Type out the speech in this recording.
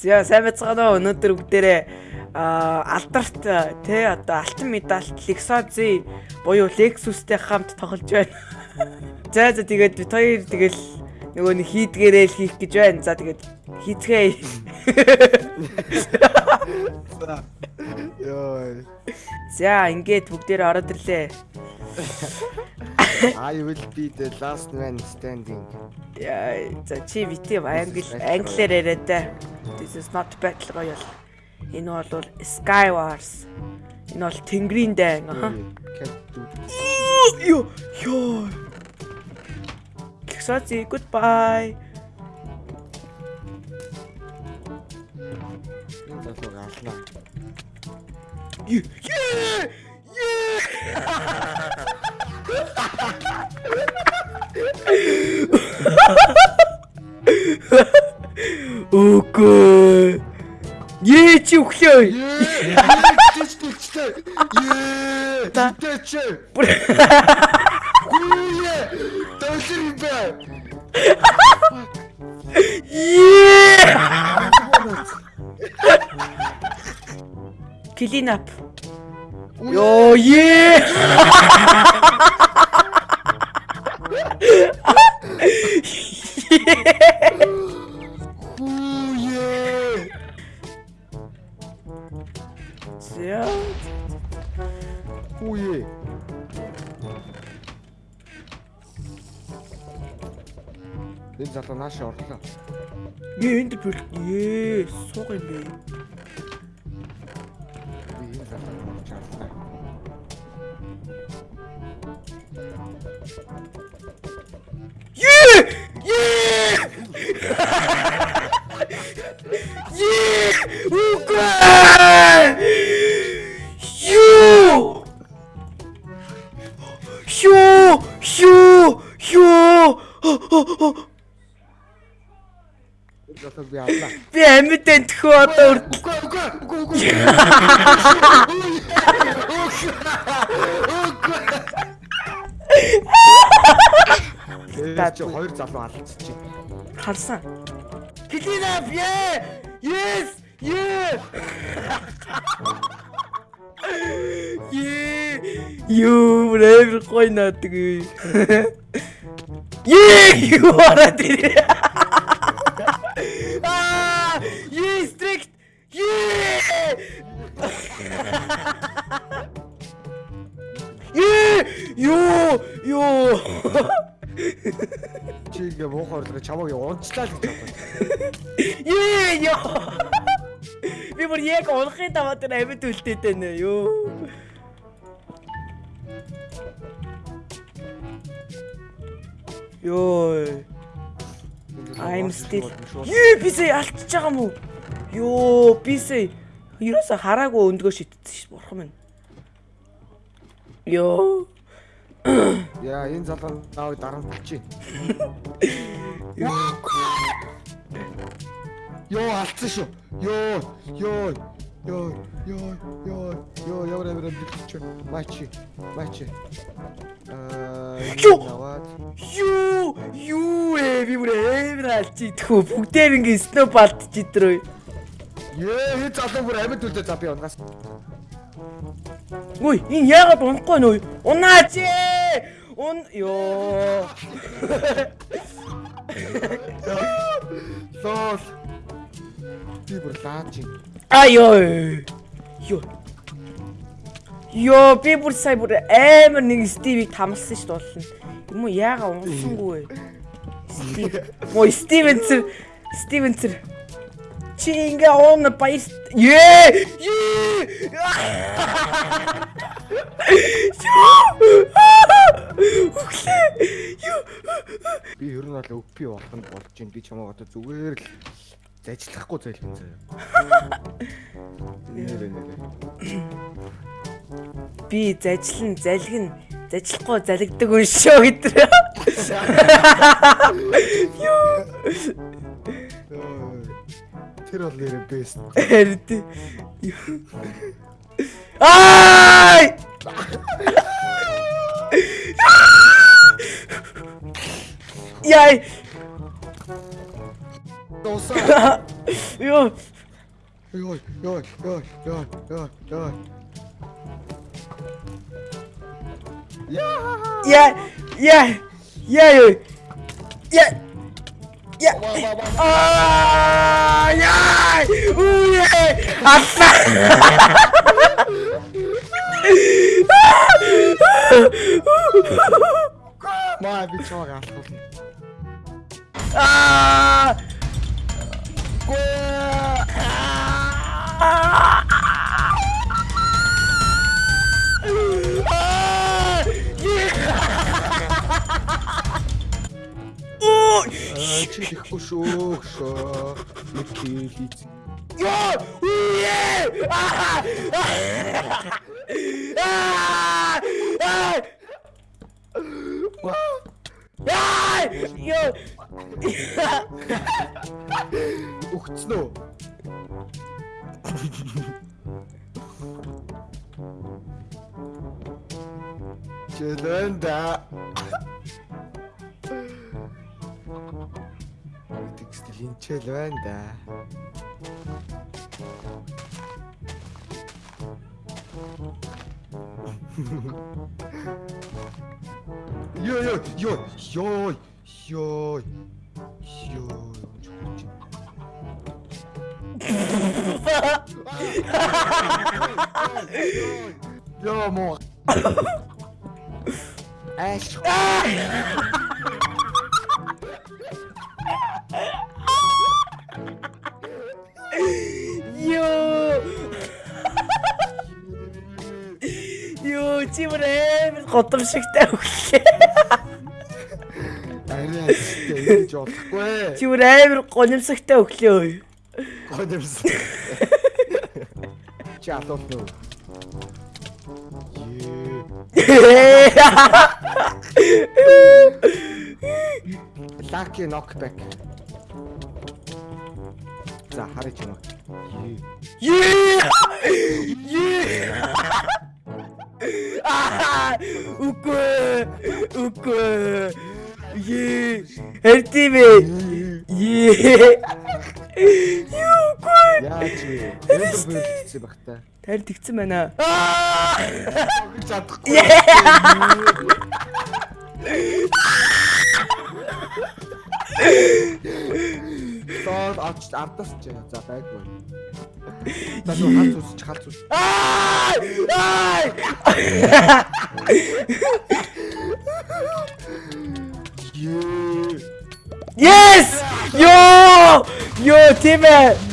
За сайн байцгаана уу өнөөдөр бүгдээрээ алдарт те одоо алтан медальт Lexozi буюу Lexus-тэй хамт тоглож байна. За за тэгээд бид хоёр тэгэл нөгөө нэг хийдгээрээ л хийх гэж байна. За тэгээд хийцгээе. Йой. За ингээд бүгдээрээ ороод ирлээ. I will be the last man standing. Яа, за чи бити англи англиар яриад та. This is not battle royale. Энэ бол Sky Wars. Энэ бол Тэнгэрийн дайн. Йоо, йоо. Ксоци, goodbye. энэ залууг алнаа. Yeah! Yeah! Үгүй. Ээ чи өглөө. Ее! Чич чичтэй. Ее! Тэтэч. Гүйе! Доллар юм бэ? Ээ! Clean up. Йоо, е. За. Гүйе! Энэ залуу нааш орлоо. Ээ энд бүр ээ сууг юм бэ. Би энэ залууг олж авлаа. Е! Е! Е! Амьд төхөө одоо. Үгүй үгүй үгүй үгүй. Тэгээд чи хоёр залуу алдчихжээ. Харсан. Клина бие! Yes! Yeah! Yeah! Юу рэвэр гой надаг. Yeah! Юу ороод ирээ. Yeah, strict. Yeah! Yeah! Юу! Юу! Чи ингээ муухай орлого чамайг унцлаа л гэж бодсон. Ее ёо. Би бүр яг унахын даваа дээр амьд үлдээд байна ёо. Ёо. I'm still. Юу бисээ алдчихж байгаа юм уу? Ёо, бисээ. Ерөөсө хараагүй өндгөө шитсэн ш бурхан минь. Ёо. Яа, энэ залуу нааг болчих. Йоо, алдсан шүү. Йоо, ёо, ёо, ёо, ёо, ёо, ямар амар бэлч. Мачи, мачи. Аа, Юу? наваад. Юу юу ээ би бүр эвэр алчи тхүү бүгдээр ингэ сноубалт чидрөө. Ее, энэ залуу бүр амьд үлдээ за би унгаас. Ой энэ яагаад унахгүй нөө? Унаач ээ. Un ёо. Лол. Би бүр лаач. Айоо. Ёо. Ёо би бүр сая бүр амар нэг Стивийг тамалсан ш дуулна. Юм уу яага унсангүй вэ? Стив. Мой Стивенсер. Стивенсер. Чи ингээ он. Ее! Ее! Үхлээ. Юу? Би ер нь бол өвпи болоход болж байна. Би чамаа одоо зүгээр л зажлахгүй нэр. Би зажлан залгин зажлахгүй залгдаг үн шүү гэдэр. Тэр бол нэр бест. Харин. Ай! Яй! Дуусаа. Ёо. Ёо, ёо, ёо, ёо, ёо, ёо. Яа! Я я Yeah. Oh, yeah. Ooh, yeah. I'm fat. Vai, Vitor, Ah! Gol! Аа чи ихгүй шүү шоо. Нэг хийх. Ёо! Үе! Аа! Аа! Аа! Аа! Ёо! Өгцөн үү? Чэлэнда. Текстилийн чэл байна да. Йоо ёо ёо ёо ёо ёо Ёо мо. Чимэр амар годамшигтай өглөө. Арай ч болохгүй. Чимэр амар гонемсогтой өглөө. Алуул нөө. Ее. Lucky knockback. За харъя ч юм уу. Ее. Үгүй! Үгүй! Е! Эртивэ! Е! Юугүй! Яаж вэ? Энд бүрдсэн баг та. Тарь тэгсэн байна. Аа! Чадахгүй. Тоод авч ардаас ч за байггүй. За нөө хац үсч хац үс. Аа! Yes! Ёо! Ёо, тийм ээ.